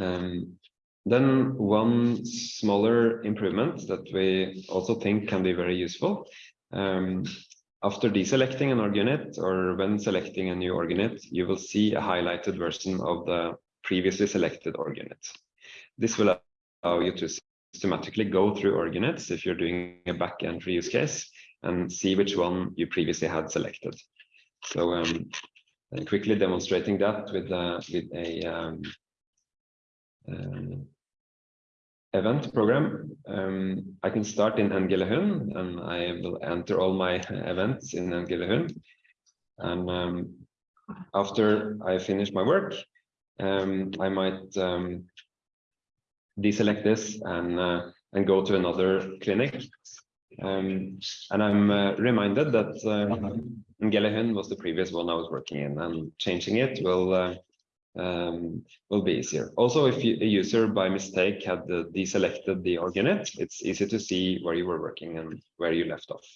Um, then one smaller improvement that we also think can be very useful. Um, after deselecting an org unit or when selecting a new org unit, you will see a highlighted version of the previously selected org unit. This will allow you to systematically go through org units if you're doing a back entry use case and see which one you previously had selected. So um, quickly demonstrating that with, uh, with a um, event program. Um, I can start in Ngelehun and I will enter all my events in Ngelehun. And um, after I finish my work, um, I might um, deselect this and uh, and go to another clinic. Um, and I'm uh, reminded that uh, Ngelehun was the previous one I was working in, and changing it will uh, um, will be easier. Also, if you, a user by mistake had the deselected the org unit, it's easy to see where you were working and where you left off.